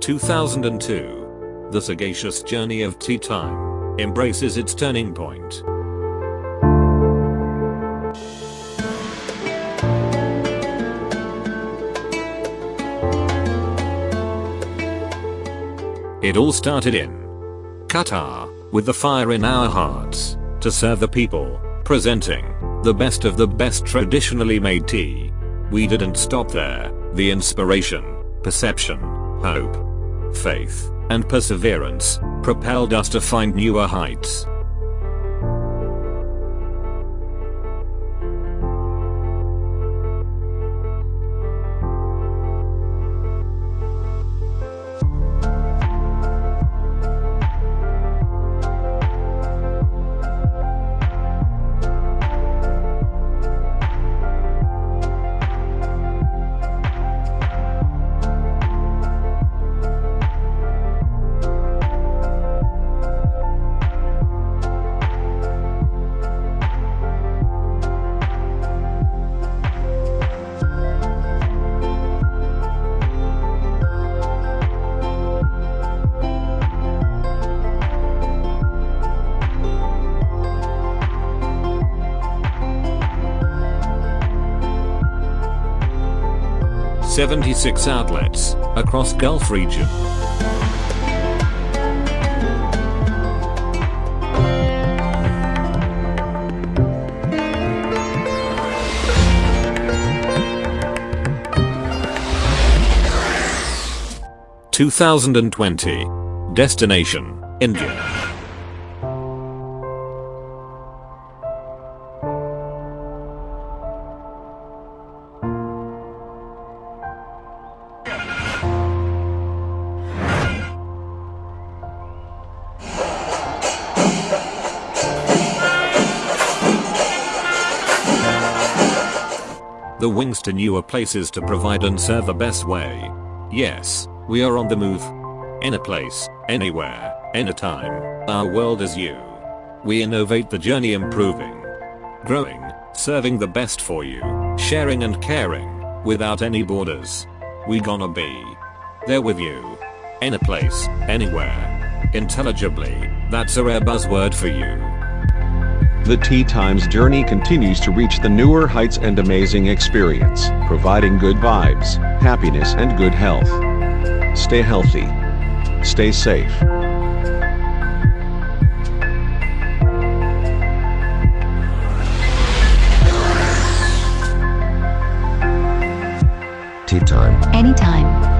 2002. The sagacious journey of tea time embraces its turning point. It all started in Qatar, with the fire in our hearts, to serve the people, presenting the best of the best traditionally made tea. We didn't stop there, the inspiration, perception, hope, faith, and perseverance propelled us to find newer heights. Seventy-six outlets across Gulf region. Two thousand and twenty. Destination, India. The wings to newer places to provide and serve the best way. Yes, we are on the move. In a place, anywhere, anytime, our world is you. We innovate the journey improving, growing, serving the best for you, sharing and caring, without any borders. We gonna be there with you. In a place, anywhere. Intelligibly, that's a rare buzzword for you. The Tea Times journey continues to reach the newer heights and amazing experience, providing good vibes, happiness and good health. Stay healthy. Stay safe. Tea time. Anytime.